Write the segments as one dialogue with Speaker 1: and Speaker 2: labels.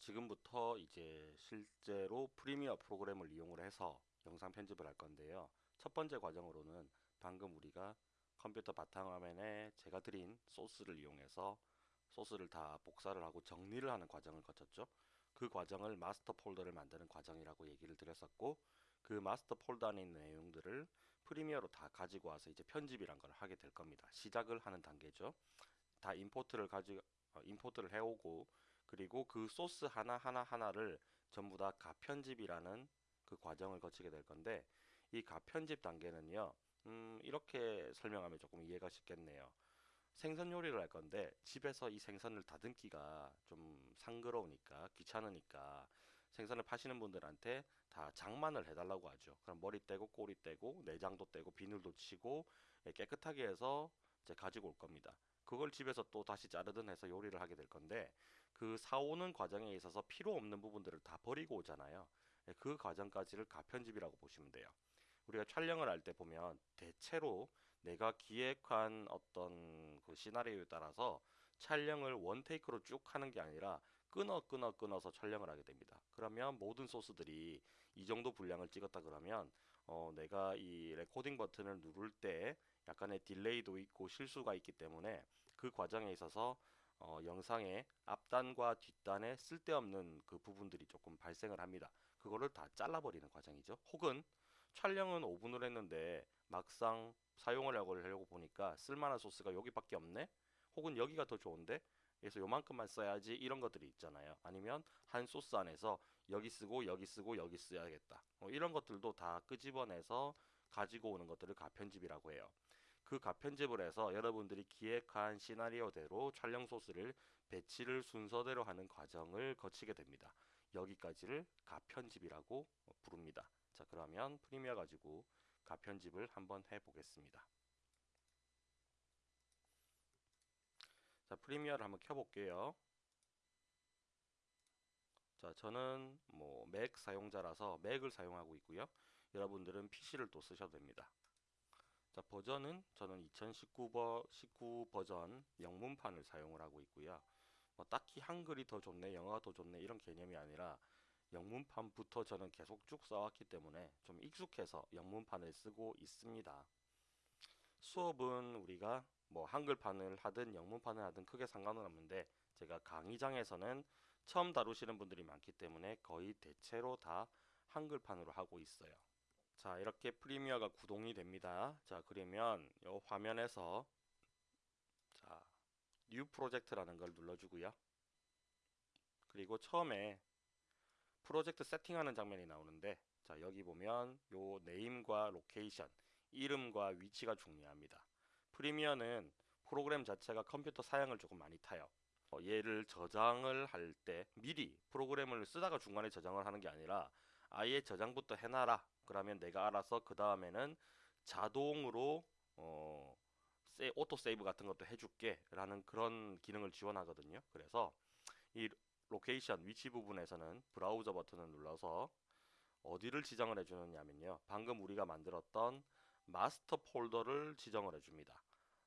Speaker 1: 지금부터 이제 실제로 프리미어 프로그램을 이용을 해서 영상 편집을 할 건데요. 첫 번째 과정으로는 방금 우리가 컴퓨터 바탕화면에 제가 드린 소스를 이용해서 소스를 다 복사를 하고 정리를 하는 과정을 거쳤죠. 그 과정을 마스터 폴더를 만드는 과정이라고 얘기를 드렸었고 그 마스터 폴더 안에 있는 내용들을 프리미어로 다 가지고 와서 이제 편집이란 걸 하게 될 겁니다. 시작을 하는 단계죠. 다 임포트를 가지 어, 임포트를 해오고 그리고 그 소스 하나하나 하나를 전부 다 가편집이라는 그 과정을 거치게 될 건데 이 가편집 단계는요 음, 이렇게 설명하면 조금 이해가 쉽겠네요. 생선 요리를 할 건데 집에서 이 생선을 다듬기가 좀 상그러우니까 귀찮으니까 생선을 파시는 분들한테 다 장만을 해달라고 하죠. 그럼 머리 떼고 꼬리 떼고 내장도 떼고 비늘도 치고 예, 깨끗하게 해서 이제 가지고 올 겁니다. 그걸 집에서 또 다시 자르든 해서 요리를 하게 될 건데 그 사오는 과정에 있어서 필요 없는 부분들을 다 버리고 오잖아요. 예, 그 과정까지를 가편집이라고 보시면 돼요. 우리가 촬영을 할 때 보면 대체로 내가 기획한 어떤 그 시나리오에 따라서 촬영을 원테이크로 쭉 하는 게 아니라 끊어 끊어 끊어서 촬영을 하게 됩니다. 그러면 모든 소스들이 이 정도 분량을 찍었다 그러면 어 내가 이 레코딩 버튼을 누를 때 약간의 delay도 있고 실수가 있기 때문에 그 과정에 있어서 어, 영상의 앞단과 뒷단에 쓸데없는 그 부분들이 조금 발생을 합니다. 그거를 다 잘라버리는 과정이죠. 혹은 촬영은 5분을 했는데 막상 사용을 하려고 보니까 쓸만한 소스가 여기밖에 없네? 혹은 여기가 더 좋은데? 그래서 요만큼만 써야지 이런 것들이 있잖아요. 아니면 한 소스 안에서 여기 쓰고 여기 쓰고 여기 써야겠다. 뭐 이런 것들도 다 끄집어내서 가지고 오는 것들을 가편집이라고 해요. 그 가편집을 해서 여러분들이 기획한 시나리오대로 촬영 소스를 배치를 순서대로 하는 과정을 거치게 됩니다. 여기까지를 가편집이라고 부릅니다. 자 그러면 프리미어 가지고 가편집을 한번 해보겠습니다. 자 프리미어를 한번 켜볼게요. 자 저는 뭐 맥 사용자라서 맥을 사용하고 있고요. 여러분들은 PC를 또 쓰셔도 됩니다. 자 버전은 저는 2019 버, 19 버전 영문판을 사용을 하고 있고요. 뭐 딱히 한글이 더 좋네, 영어가 더 좋네 이런 개념이 아니라 영문판부터 저는 계속 쭉 써왔기 때문에 좀 익숙해서 영문판을 쓰고 있습니다. 수업은 우리가 뭐 한글판을 하든 영문판을 하든 크게 상관은 없는데 제가 강의장에서는 처음 다루시는 분들이 많기 때문에 거의 대체로 다 한글판으로 하고 있어요. 자 이렇게 프리미어가 구동이 됩니다. 자 그러면 이 화면에서 자 new project라는 걸 눌러주고요. 그리고 처음에 프로젝트 세팅하는 장면이 나오는데 자 여기 보면 요 name과 location 이름과 위치가 중요합니다. 프리미어는 프로그램 자체가 컴퓨터 사양을 조금 많이 타요. 어, 얘를 저장을 할 때 미리 프로그램을 쓰다가 중간에 저장을 하는 게 아니라 아예 저장부터 해놔라 그러면 내가 알아서 그 다음에는 자동으로 어, 세, auto save 같은 것도 해줄게 라는 그런 기능을 지원하거든요. 그래서 이 location 위치 부분에서는 브라우저 버튼을 눌러서 어디를 지정을 해주느냐면요. 방금 우리가 만들었던 마스터 폴더를 지정을 해줍니다.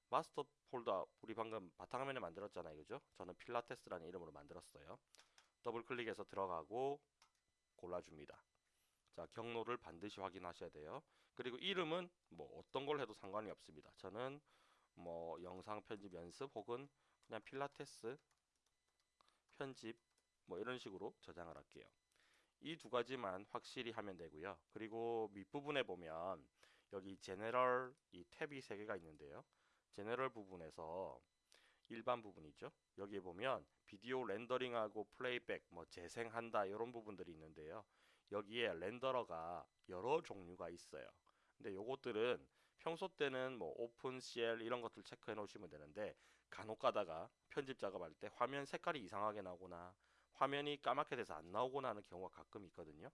Speaker 1: 마스터 폴더 우리 방금 바탕화면에 만들었잖아요. 그죠? 저는 필라테스라는 이름으로 만들었어요. 더블 클릭해서 들어가고 골라줍니다 자 경로를 반드시 확인하셔야 돼요. 그리고 이름은 뭐 어떤 걸 해도 상관이 없습니다. 저는 뭐 영상 편집 연습 혹은 그냥 필라테스 편집 뭐 이런 식으로 저장을 할게요. 이 두 가지만 확실히 하면 되고요. 그리고 밑부분에 보면 여기 제네럴 이 탭이 세 개가 있는데요. 제네럴 부분에서 일반 부분이죠. 여기에 보면 비디오 렌더링하고 플레이백 뭐 재생한다 이런 부분들이 있는데요 여기에 렌더러가 여러 종류가 있어요. 근데 요것들은 평소 때는 뭐 오픈 CL 이런 것들 체크해 놓으시면 되는데 간혹 가다가 편집 작업할 때 화면 색깔이 이상하게 나오거나 화면이 까맣게 돼서 안 나오거나 하는 경우가 가끔 있거든요.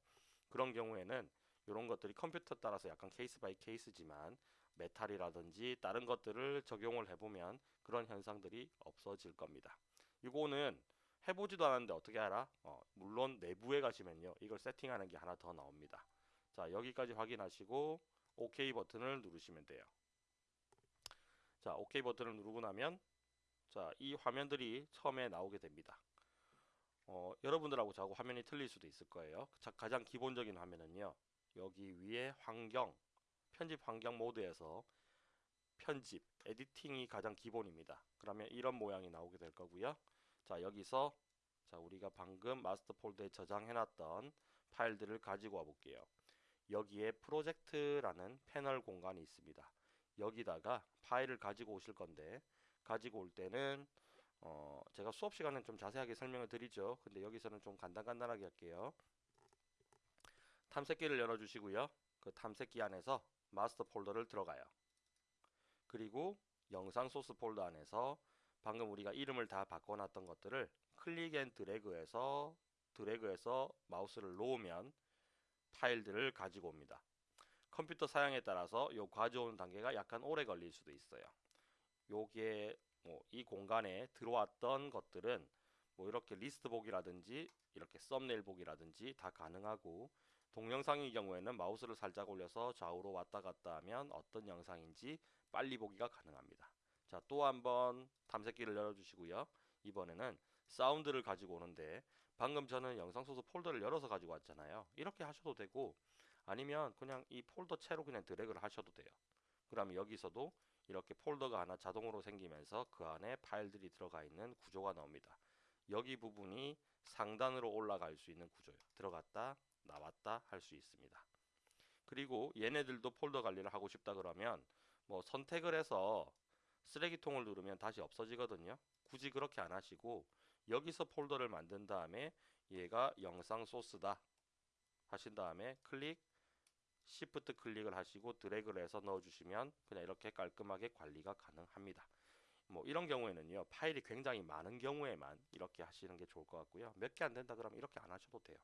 Speaker 1: 그런 경우에는 이런 것들이 컴퓨터 따라서 약간 case by case지만 메탈이라든지 다른 것들을 적용을 해보면 그런 현상들이 없어질 겁니다. 이거는 해보지도 않았는데 어떻게 알아? 어, 물론 내부에 가시면요. 이걸 세팅하는 게 하나 더 나옵니다. 자 여기까지 확인하시고 OK 버튼을 누르시면 돼요. 자 OK 버튼을 누르고 나면 자이 화면들이 처음에 나오게 됩니다. 어, 여러분들하고 저하고 화면이 틀릴 수도 있을 거예요. 자, 가장 기본적인 화면은요. 여기 위에 환경, 편집 환경 모드에서 편집, 에디팅이 가장 기본입니다. 그러면 이런 모양이 나오게 될 거고요. 자, 여기서 자, 우리가 방금 마스터 폴더에 저장해놨던 파일들을 가지고 와 볼게요. 여기에 프로젝트라는 패널 공간이 있습니다. 여기다가 파일을 가지고 오실 건데 가지고 올 때는 어, 제가 수업 시간은 좀 자세하게 설명을 드리죠. 근데 여기서는 좀 간단간단하게 할게요. 탐색기를 열어주시고요. 그 탐색기 안에서 마스터 폴더를 들어가요. 그리고 영상 소스 폴더 안에서 방금 우리가 이름을 다 바꿔놨던 것들을 click and drag해서 드래그해서 마우스를 놓으면 파일들을 가지고 옵니다. 컴퓨터 사양에 따라서 요 가져오는 단계가 약간 오래 걸릴 수도 있어요. 요게 뭐 이 공간에 들어왔던 것들은 뭐 이렇게 리스트 보기라든지 이렇게 썸네일 보기라든지 다 가능하고 동영상의 경우에는 마우스를 살짝 올려서 좌우로 왔다 갔다 하면 어떤 영상인지 빨리 보기가 가능합니다. 자, 또 한번 탐색기를 열어주시고요. 이번에는 사운드를 가지고 오는데 방금 저는 영상 소스 폴더를 열어서 가지고 왔잖아요. 이렇게 하셔도 되고 아니면 그냥 이 폴더 채로 그냥 드래그를 하셔도 돼요. 그러면 여기서도 이렇게 폴더가 하나 자동으로 생기면서 그 안에 파일들이 들어가 있는 구조가 나옵니다. 여기 부분이 상단으로 올라갈 수 있는 구조예요. 들어갔다 나왔다 할 수 있습니다. 그리고 얘네들도 폴더 관리를 하고 싶다 그러면 뭐 선택을 해서 쓰레기통을 누르면 다시 없어지거든요. 굳이 그렇게 안 하시고 여기서 폴더를 만든 다음에 얘가 영상 소스다 하신 다음에 클릭 shift click을 하시고 드래그를 해서 넣어주시면 그냥 이렇게 깔끔하게 관리가 가능합니다. 뭐 이런 경우에는요 파일이 굉장히 많은 경우에만 이렇게 하시는 게 좋을 것 같고요 몇 개 안 된다 그러면 이렇게 안 하셔도 돼요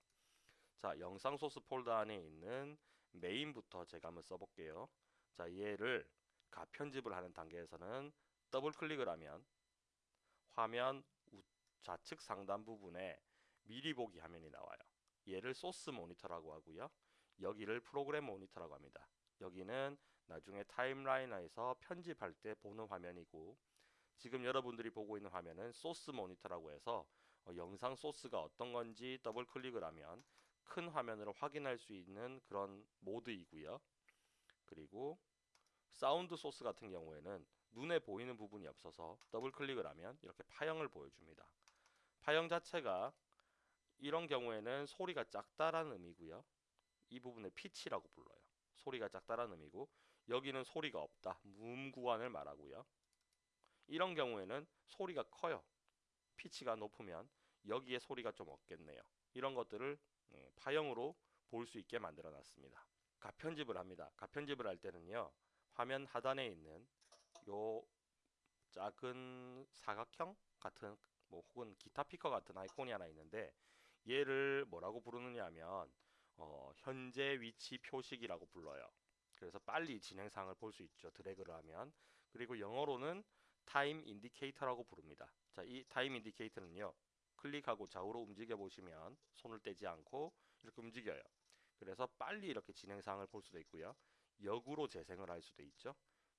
Speaker 1: 자 영상 소스 폴더 안에 있는 메인부터 제가 한번 써볼게요 자 얘를 가 편집을 하는 단계에서는 더블 클릭을 하면 화면 좌측 상단 부분에 미리 보기 화면이 나와요 얘를 source monitor라고 하고요 여기를 program monitor라고 합니다. 여기는 나중에 timeline에서 편집할 때 보는 화면이고 지금 여러분들이 보고 있는 화면은 source monitor라고 해서 어, 영상 소스가 어떤 건지 더블 클릭을 하면 큰 화면으로 확인할 수 있는 그런 모드이고요. 그리고 사운드 소스 같은 경우에는 눈에 보이는 부분이 없어서 더블 클릭을 하면 이렇게 파형을 보여줍니다. 파형 자체가 이런 경우에는 소리가 작다라는 의미고요. 이 부분을 피치라고 불러요. 소리가 작다라는 의미고 여기는 소리가 없다. 무음 구간을 말하고요. 이런 경우에는 소리가 커요. 피치가 높으면 여기에 소리가 좀 없겠네요. 이런 것들을 예, 파형으로 볼 수 있게 만들어 놨습니다. 가편집을 합니다. 가편집을 할 때는요. 화면 하단에 있는 요 작은 사각형 같은 뭐 혹은 기타 피크 같은 아이콘이 하나 있는데 얘를 뭐라고 부르느냐 하면 어, 현재 위치 표식이라고 불러요. 그래서 빨리 진행상을 볼 수 있죠. 드래그를 하면. 그리고 영어로는 time indicator라고 부릅니다. 자, 이 time indicator는요. 클릭하고 좌우로 움직여 보시면 손을 떼지 않고 이렇게 움직여요. 그래서 빨리 이렇게 진행상을 볼 수도 있고요. 역으로 재생을 할 수도 있죠.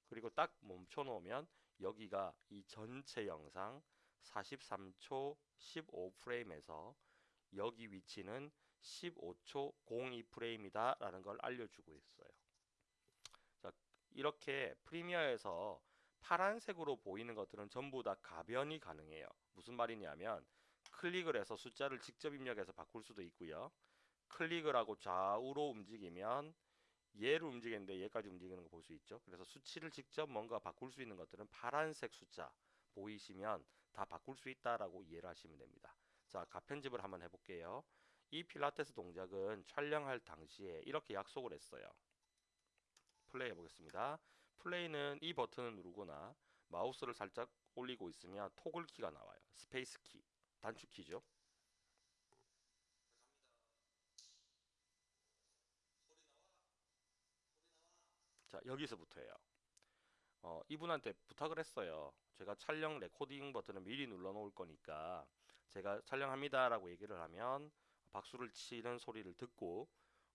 Speaker 1: 그리고 딱 멈춰 놓으면 여기가 이 전체 영상 43초 15프레임에서 여기 위치는 15초 02프레임이다 라는 걸 알려주고 있어요. 자 이렇게 프리미어에서 파란색으로 보이는 것들은 전부 다 가변이 가능해요. 무슨 말이냐면 클릭을 해서 숫자를 직접 입력해서 바꿀 수도 있고요. 클릭을 하고 좌우로 움직이면 얘를 움직이는데 얘까지 움직이는 거 볼 수 있죠 그래서 수치를 직접 뭔가 바꿀 수 있는 것들은 파란색 숫자 보이시면 다 바꿀 수 있다라고 이해를 하시면 됩니다 자 가편집을 한번 해볼게요 이 필라테스 동작은 촬영할 당시에 이렇게 약속을 했어요. 플레이 해보겠습니다. 플레이는 이 버튼을 누르거나 마우스를 살짝 올리고 있으면 toggle key가 나와요. space key, 단축 키죠. 자 여기서부터예요. 어, 이분한테 부탁을 했어요. 제가 촬영 레코딩 버튼을 미리 눌러 놓을 거니까 제가 촬영합니다 라고 얘기를 하면 박수를 치는 소리를 듣고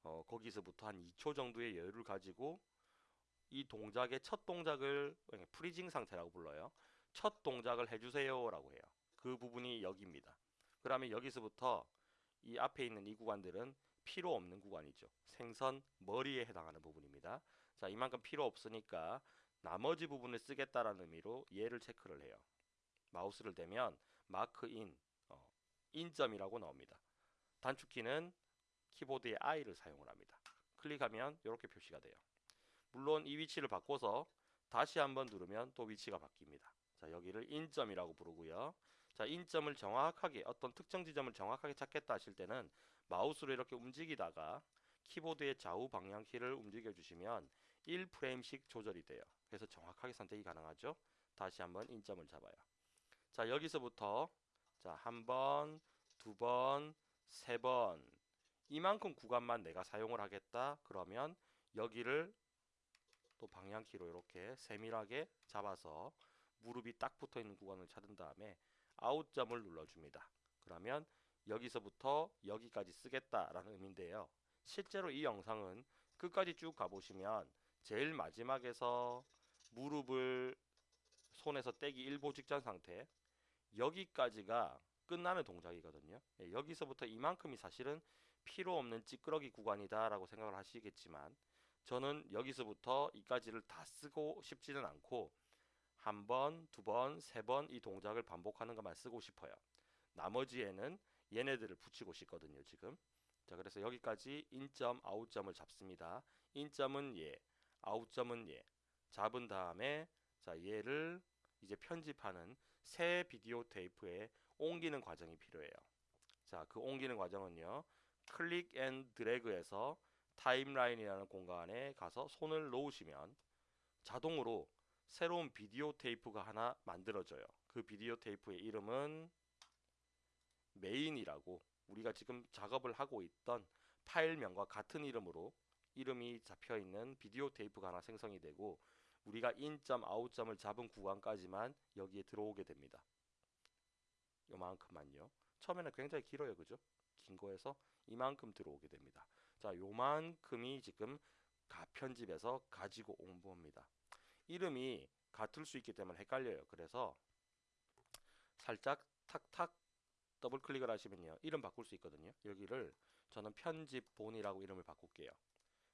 Speaker 1: 어, 거기서부터 한 2초 정도의 여유를 가지고 이 동작의 첫 동작을 프리징 상태라고 불러요. 첫 동작을 해주세요 라고 해요. 그 부분이 여기입니다. 그러면 여기서부터 이 앞에 있는 이 구간들은 필요 없는 구간이죠. 생선 머리에 해당하는 부분입니다. 자, 이만큼 필요 없으니까 나머지 부분을 쓰겠다라는 의미로 얘를 체크를 해요. 마우스를 대면 마크인, 어, 인점이라고 나옵니다. 단축키는 키보드의 I를 사용을 합니다. 클릭하면 이렇게 표시가 돼요. 물론 이 위치를 바꿔서 다시 한번 누르면 또 위치가 바뀝니다. 자, 여기를 인점이라고 부르고요. 자, 인점을 정확하게 어떤 특정 지점을 정확하게 찾겠다 하실 때는 마우스로 이렇게 움직이다가 키보드의 좌우 방향키를 움직여 주시면 1프레임씩 조절이 돼요. 그래서 정확하게 선택이 가능하죠. 다시 한번 인점을 잡아요. 자, 여기서부터 자, 한 번, 두 번, 세 번. 이만큼 구간만 내가 사용을 하겠다. 그러면 여기를 또 방향키로 이렇게 세밀하게 잡아서 무릎이 딱 붙어 있는 구간을 찾은 다음에 아웃점을 눌러줍니다. 그러면 여기서부터 여기까지 쓰겠다라는 의미인데요. 실제로 이 영상은 끝까지 쭉 가보시면 제일 마지막에서 무릎을 손에서 떼기 일보 직전 상태 여기까지가 끝나는 동작이거든요. 예, 여기서부터 이만큼이 사실은 필요 없는 찌끄러기 구간이다 라고 생각을 하시겠지만 저는 여기서부터 이까지를 다 쓰고 싶지는 않고 한 번, 두 번, 세 번 이 동작을 반복하는 것만 쓰고 싶어요. 나머지에는 얘네들을 붙이고 싶거든요, 지금. 자, 그래서 여기까지 in점, out점을 잡습니다. in점은 얘, out점은 얘. 잡은 다음에 자, 얘를 이제 편집하는 새 비디오 테이프에 옮기는 과정이 필요해요. 자, 그 옮기는 과정은요. click and drag해서 timeline이라는 공간에 가서 손을 놓으시면 자동으로 새로운 비디오 테이프가 하나 만들어져요. 그 비디오 테이프의 이름은 메인이라고 우리가 지금 작업을 하고 있던 파일명과 같은 이름으로 이름이 잡혀 있는 비디오 테이프가 하나 생성이 되고 우리가 인점 아웃점을 잡은 구간까지만 여기에 들어오게 됩니다. 요만큼만요. 처음에는 굉장히 길어요. 그죠? 긴 거에서 이만큼 들어오게 됩니다. 자, 요만큼이 지금 가편집에서 가지고 온 겁니다. 이름이 같을 수 있기 때문에 헷갈려요. 그래서 살짝 탁탁 더블 클릭을 하시면요. 이름 바꿀 수 있거든요. 여기를 저는 편집본이라고 이름을 바꿀게요.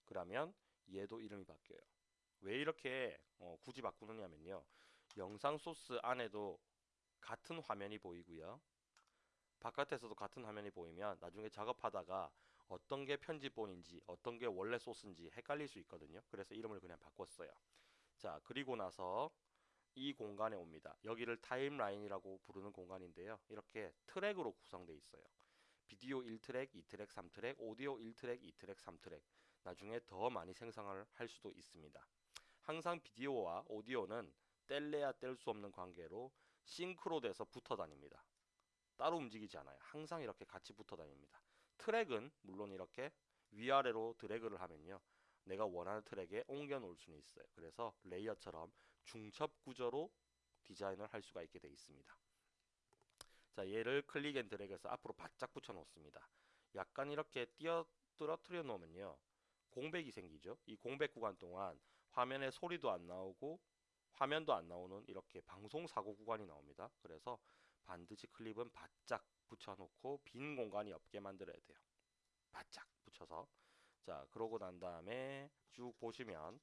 Speaker 1: 그러면 얘도 이름이 바뀌어요. 왜 이렇게 어, 굳이 바꾸느냐면요. 영상 소스 안에도 같은 화면이 보이고요. 바깥에서도 같은 화면이 보이면 나중에 작업하다가 어떤 게 편집본인지 어떤 게 원래 소스인지 헷갈릴 수 있거든요. 그래서 이름을 그냥 바꿨어요. 자, 그리고 나서 이 공간에 옵니다. 여기를 timeline이라고 부르는 공간인데요. 이렇게 트랙으로 구성되어 있어요. 비디오 1트랙, 2트랙, 3트랙, 오디오 1트랙, 2트랙, 3트랙. 나중에 더 많이 생성을 할 수도 있습니다. 항상 비디오와 오디오는 뗄래야 뗄 수 없는 관계로 싱크로 돼서 붙어 다닙니다. 따로 움직이지 않아요. 항상 이렇게 같이 붙어 다닙니다. 트랙은 물론 이렇게 위아래로 드래그를 하면요. 내가 원하는 트랙에 옮겨 놓을 수는 있어요. 그래서 layer처럼 중첩 구조로 디자인을 할 수가 있게 되어 있습니다. 자, 얘를 click and drag해서 앞으로 바짝 붙여 놓습니다. 약간 이렇게 띄어 떨어뜨려 놓으면요. 공백이 생기죠. 이 공백 구간 동안 화면에 소리도 안 나오고 화면도 안 나오는 이렇게 방송 사고 구간이 나옵니다. 그래서 반드시 클립은 바짝 붙여놓고 빈 공간이 없게 만들어야 돼요. 바짝 붙여서 자 그러고 난 다음에 쭉 보시면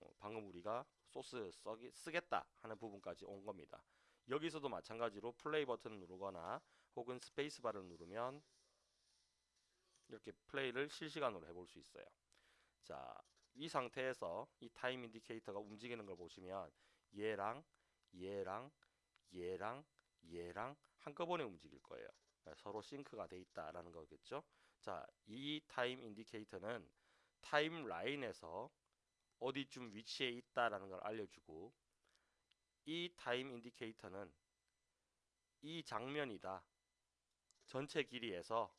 Speaker 1: 어, 방금 우리가 소스 써기, 쓰겠다 하는 부분까지 온 겁니다. 여기서도 마찬가지로 플레이 버튼을 누르거나 혹은 스페이스바를 누르면 이렇게 플레이를 실시간으로 해볼 수 있어요. 자, 이 상태에서 이 time indicator가 움직이는 걸 보시면 얘랑 얘랑 얘랑 얘랑 한꺼번에 움직일 거예요. 네, 서로 싱크가 돼 있다라는 거겠죠. 자, 이 time indicator는 timeline에서 어디쯤 위치해 있다라는 걸 알려주고 이 time indicator는 이 장면이다. 전체 길이에서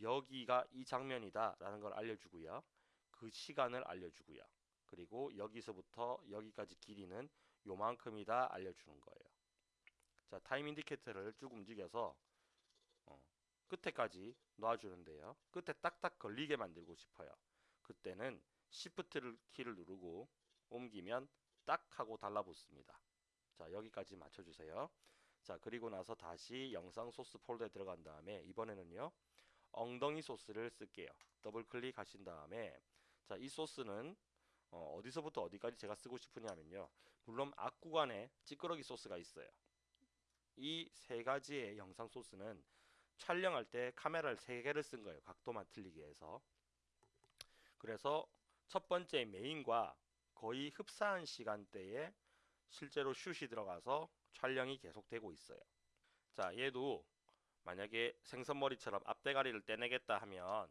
Speaker 1: 여기가 이 장면이다 라는 걸 알려주고요. 그 시간을 알려주고요. 그리고 여기서부터 여기까지 길이는 요만큼이다 알려주는 거예요. 자, time indicator를 쭉 움직여서 어, 끝에까지 놔주는데요. 끝에 딱딱 걸리게 만들고 싶어요. 그때는 Shift 키를 누르고 옮기면 딱 하고 달라붙습니다. 자, 여기까지 맞춰주세요. 자, 그리고 나서 다시 영상 소스 폴더에 들어간 다음에 이번에는요. 엉덩이 소스를 쓸게요. 더블 클릭하신 다음에 자, 이 소스는 어, 디서부터 어디까지 제가 쓰고 싶으냐면요. 물론 앞 구간에 찌끄러기 소스가 있어요. 이 세 가지의 영상 소스는 촬영할 때 카메라를 세 개를 쓴 거예요. 각도만 틀리게 해서. 그래서 첫 번째 메인과 거의 흡사한 시간대에 실제로 슛이 들어가서 촬영이 계속되고 있어요. 자, 얘도 만약에 생선머리처럼 앞대가리를 떼내겠다 하면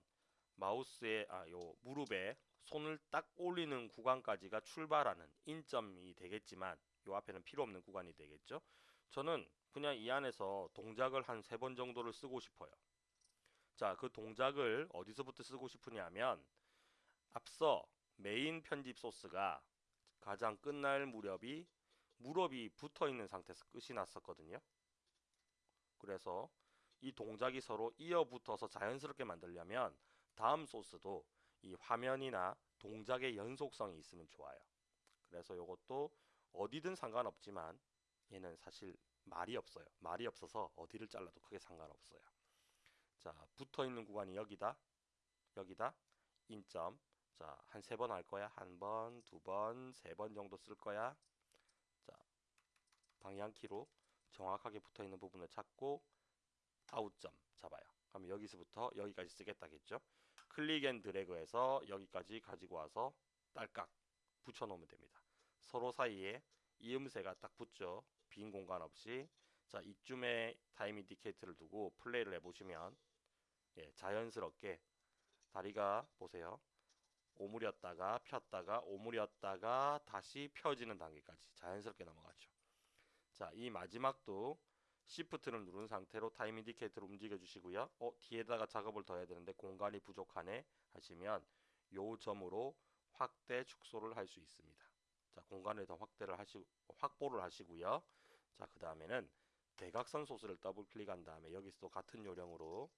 Speaker 1: 마우스의 아, 요 무릎에 손을 딱 올리는 구간까지가 출발하는 인점이 되겠지만 요 앞에는 필요 없는 구간이 되겠죠. 저는 그냥 이 안에서 동작을 한 세 번 정도를 쓰고 싶어요. 자, 그 동작을 어디서부터 쓰고 싶으냐면 앞서 메인 편집 소스가 가장 끝날 무렵이 무릎이 붙어 있는 상태에서 끝이 났었거든요. 그래서 이 동작이 서로 이어 붙어서 자연스럽게 만들려면 다음 소스도 이 화면이나 동작의 연속성이 있으면 좋아요. 그래서 이것도 어디든 상관없지만 얘는 사실 말이 없어요. 말이 없어서 어디를 잘라도 크게 상관없어요. 자, 붙어 있는 구간이 여기다. 여기다. 인점. 자, 한 세 번 할 거야. 한 번, 두 번, 세 번 정도 쓸 거야. 자, 방향키로 정확하게 붙어 있는 부분을 찾고 out점 잡아요. 그럼 여기서부터 여기까지 쓰겠다겠죠? click and drag해서 여기까지 가지고 와서 딸깍 붙여 놓으면 됩니다. 서로 사이에 이음새가 딱 붙죠. 빈 공간 없이 자 이쯤에 time indicator를 두고 플레이를 해보시면 예, 자연스럽게 다리가 보세요. 오므렸다가 폈다가 오므렸다가 다시 펴지는 단계까지 자연스럽게 넘어가죠. 자, 이 마지막도 Shift를 누른 상태로 time indicator를 움직여 주시고요. 어, 뒤에다가 작업을 더 해야 되는데 공간이 부족하네 하시면 요 줌으로 확대 축소를 할 수 있습니다. 자, 공간을 더 확대를 하시 확보를 하시고요. 자, 그 다음에는 대각선 소스를 더블 클릭한 다음에 여기서 도 같은 요령으로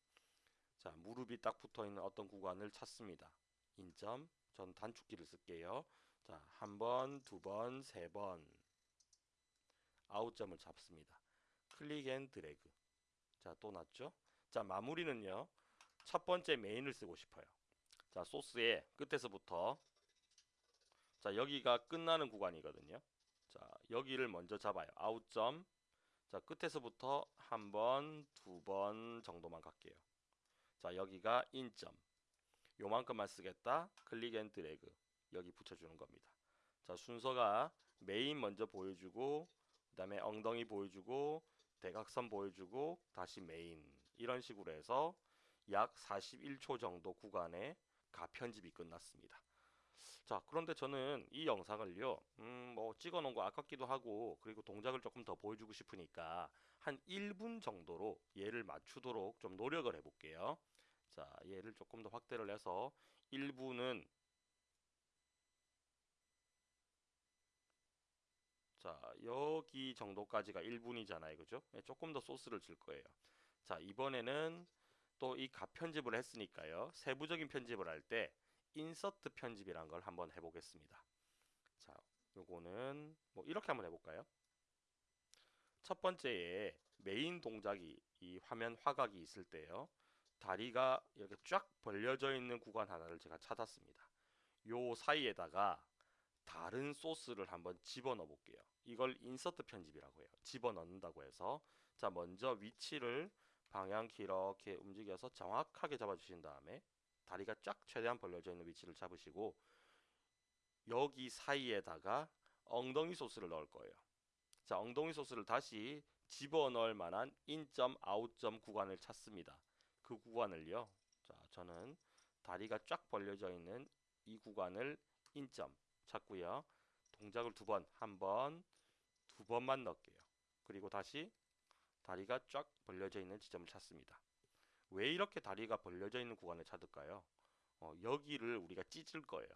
Speaker 1: 자, 무릎이 딱 붙어 있는 어떤 구간을 찾습니다. in점, 전 단축키를 쓸게요. 자, 한 번, 두 번, 세 번. out점을 잡습니다. click and drag. 자, 또 놨죠? 자, 마무리는요. 첫 번째 메인을 쓰고 싶어요. 자, 소스의 끝에서부터 자, 여기가 끝나는 구간이거든요. 자, 여기를 먼저 잡아요. out점. 자, 끝에서부터 한 번, 두 번 정도만 갈게요. 자, 여기가 in점. 요만큼만 쓰겠다. click and drag. 여기 붙여주는 겁니다. 자, 순서가 메인 먼저 보여주고, 그 다음에 엉덩이 보여주고, 대각선 보여주고, 다시 메인. 이런 식으로 해서 약 41초 정도 구간의 가편집이 끝났습니다. 자, 그런데 저는 이 영상을요, 음, 뭐 찍어 놓은 거 아깝기도 하고, 그리고 동작을 조금 더 보여주고 싶으니까 한 1분 정도로 얘를 맞추도록 좀 노력을 해 볼게요. 자, 얘를 조금 더 확대를 해서 1분은 자, 여기 정도까지가 1분이잖아요. 그죠? 네, 조금 더 소스를 줄 거예요. 자, 이번에는 또이 가편집을 했으니까요. 세부적인 편집을 할 때 인서트 편집이란 걸 한번 해보겠습니다. 자, 요거는 뭐 이렇게 한번 해볼까요? 첫 번째에 메인 동작이 이 화면 화각이 있을 때요. 다리가 이렇게 쫙 벌려져 있는 구간 하나를 제가 찾았습니다. 요 사이에다가 다른 소스를 한번 집어넣어 볼게요. 이걸 인서트 편집이라고 해요. 집어넣는다고 해서 자 먼저 위치를 방향키 이렇게 움직여서 정확하게 잡아주신 다음에 다리가 쫙 최대한 벌려져 있는 위치를 잡으시고 여기 사이에다가 엉덩이 소스를 넣을 거예요. 자 엉덩이 소스를 다시 집어넣을 만한 인점 아웃점 구간을 찾습니다. 그 구간을요. 자, 저는 다리가 쫙 벌려져 있는 이 구간을 인점 찾고요. 동작을 두 번, 한 번, 두 번만 넣을게요. 그리고 다시 다리가 쫙 벌려져 있는 지점을 찾습니다. 왜 이렇게 다리가 벌려져 있는 구간을 찾을까요? 어, 여기를 우리가 찢을 거예요.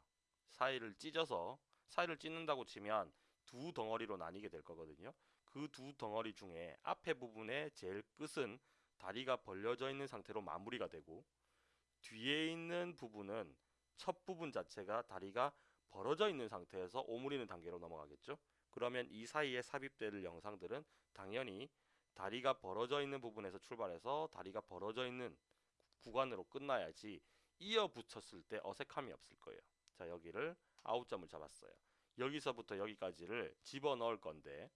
Speaker 1: 사이를 찢어서 사이를 찢는다고 치면 두 덩어리로 나뉘게 될 거거든요. 그 두 덩어리 중에 앞에 부분의 제일 끝은 다리가 벌려져 있는 상태로 마무리가 되고 뒤에 있는 부분은 첫 부분 자체가 다리가 벌어져 있는 상태에서 오므리는 단계로 넘어가겠죠. 그러면 이 사이에 삽입될 영상들은 당연히 다리가 벌어져 있는 부분에서 출발해서 다리가 벌어져 있는 구간으로 끝나야지 이어 붙였을 때 어색함이 없을 거예요. 자, 여기를 아웃점을 잡았어요. 여기서부터 여기까지를 집어 넣을 건데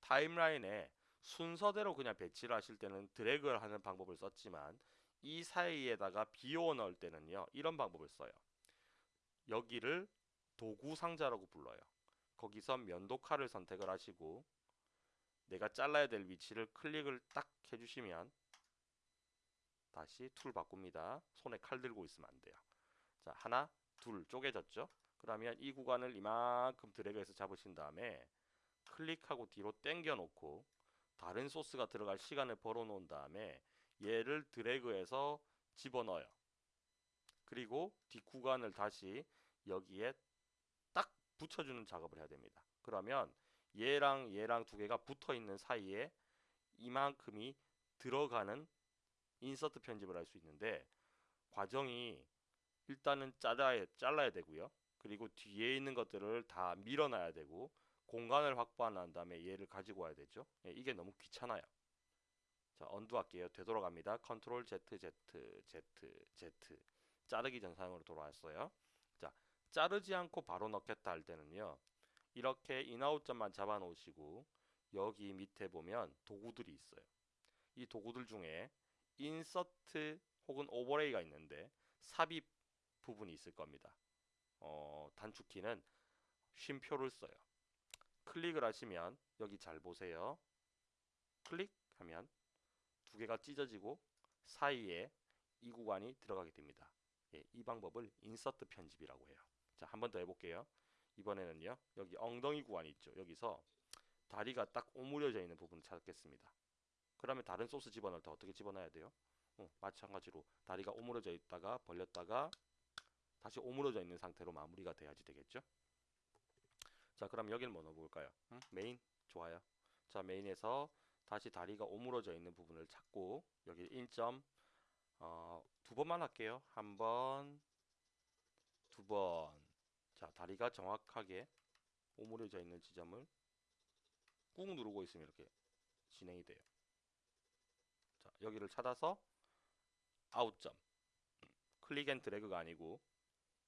Speaker 1: 타임라인에 순서대로 그냥 배치를 하실 때는 드래그를 하는 방법을 썼지만 이 사이에다가 비워 넣을 때는요. 이런 방법을 써요. 여기를 도구 상자라고 불러요. 거기서 면도 칼을 선택을 하시고 내가 잘라야 될 위치를 클릭을 딱 해주시면 다시 툴 바꿉니다. 손에 칼 들고 있으면 안 돼요. 자, 하나, 둘 쪼개졌죠? 그러면 이 구간을 이만큼 드래그해서 잡으신 다음에 클릭하고 뒤로 당겨 놓고 다른 소스가 들어갈 시간을 벌어 놓은 다음에 얘를 드래그해서 집어넣어요. 그리고 뒷구간을 다시 여기에 딱 붙여주는 작업을 해야 됩니다. 그러면 얘랑 얘랑 두 개가 붙어 있는 사이에 이만큼이 들어가는 인서트 편집을 할 수 있는데 과정이 일단은 잘라야, 잘라야 되고요. 그리고 뒤에 있는 것들을 다 밀어놔야 되고 공간을 확보한 다음에 얘를 가지고 와야 되죠. 예, 이게 너무 귀찮아요. 자, 언두 할게요. 되돌아갑니다. 컨트롤 Z, Z, Z, Z. 자르기 전 사용으로 돌아왔어요. 자, 자르지 않고 바로 넣겠다 할 때는요. 이렇게 in out점만 잡아 놓으시고 여기 밑에 보면 도구들이 있어요. 이 도구들 중에 인서트 혹은 overlay가 있는데 삽입 부분이 있을 겁니다. 어, 단축키는 쉼표를 써요. 클릭을 하시면 여기 잘 보세요. 클릭하면 두 개가 찢어지고 사이에 이 구간이 들어가게 됩니다. 예, 이 방법을 인서트 편집이라고 해요. 자, 한 번 더 해볼게요. 이번에는요, 여기 엉덩이 구간이 있죠. 여기서 다리가 딱 오므려져 있는 부분을 찾겠습니다. 그러면 다른 소스 집어넣을 때 어떻게 집어넣어야 돼요? 어, 마찬가지로 다리가 오므려져 있다가 벌렸다가 다시 오므려져 있는 상태로 마무리가 돼야지 되겠죠? 자, 그럼 여기를 뭐 넣어볼까요? 음? 메인? 좋아요. 자, 메인에서 다시 다리가 오므려져 있는 부분을 찾고 여기 in점 어, 두 번만 할게요. 한 번, 두 번. 자, 다리가 정확하게 오므려져 있는 지점을 꾹 누르고 있으면 이렇게 진행이 돼요. 자, 여기를 찾아서 out점. click and drag가 아니고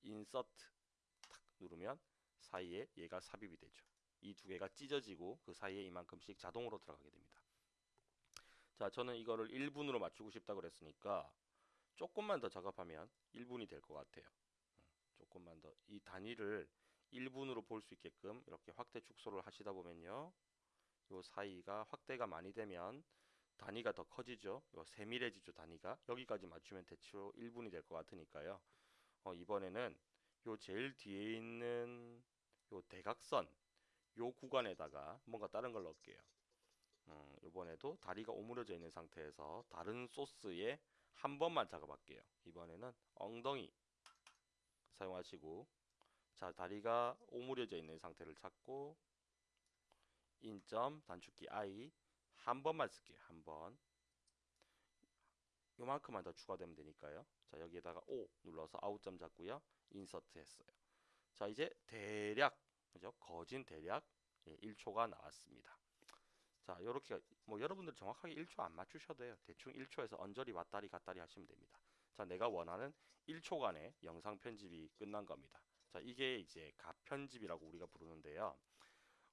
Speaker 1: 인서트 탁 누르면 사이에 얘가 삽입이 되죠. 이 두 개가 찢어지고 그 사이에 이만큼씩 자동으로 들어가게 됩니다. 자, 저는 이거를 1분으로 맞추고 싶다 그랬으니까 조금만 더 작업하면 1분이 될 것 같아요. 조금만 더 이 단위를 1분으로 볼 수 있게끔 이렇게 확대 축소를 하시다 보면요. 요 사이가 확대가 많이 되면 단위가 더 커지죠. 요 세밀해지죠, 단위가. 여기까지 맞추면 대충 1분이 될 것 같으니까요. 어, 이번에는 요 제일 뒤에 있는 요 대각선 요 구간에다가 뭔가 다른 걸 넣을게요. 음, 이번에도 다리가 오므려져 있는 상태에서 다른 소스에 한 번만 작업할게요. 이번에는 엉덩이 사용하시고 자 다리가 오므려져 있는 상태를 찾고 인점 단축키 I 한 번만 쓸게요. 한 번. 요만큼만 더 추가되면 되니까요. 자 여기에다가 O 눌러서 아웃점 잡고요. 인서트 했어요. 자 이제 대략 그죠? 거진 대략 예, 1초가 나왔습니다. 자 요렇게 뭐 여러분들 정확하게 1초 안 맞추셔도 돼요. 대충 1초에서 언저리 왔다리 갔다리 하시면 됩니다. 자 내가 원하는 1초간의 영상 편집이 끝난 겁니다. 자 이게 이제 가편집이라고 우리가 부르는데요.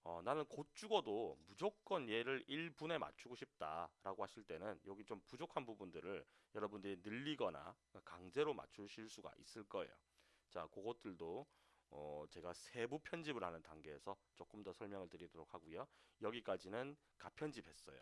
Speaker 1: 어, 나는 곧 죽어도 무조건 얘를 1분에 맞추고 싶다라고 하실 때는 여기 좀 부족한 부분들을 여러분들이 늘리거나 강제로 맞추실 수가 있을 거예요. 자, 그것들도 어, 제가 세부 편집을 하는 단계에서 조금 더 설명을 드리도록 하고요. 여기까지는 가편집 했어요.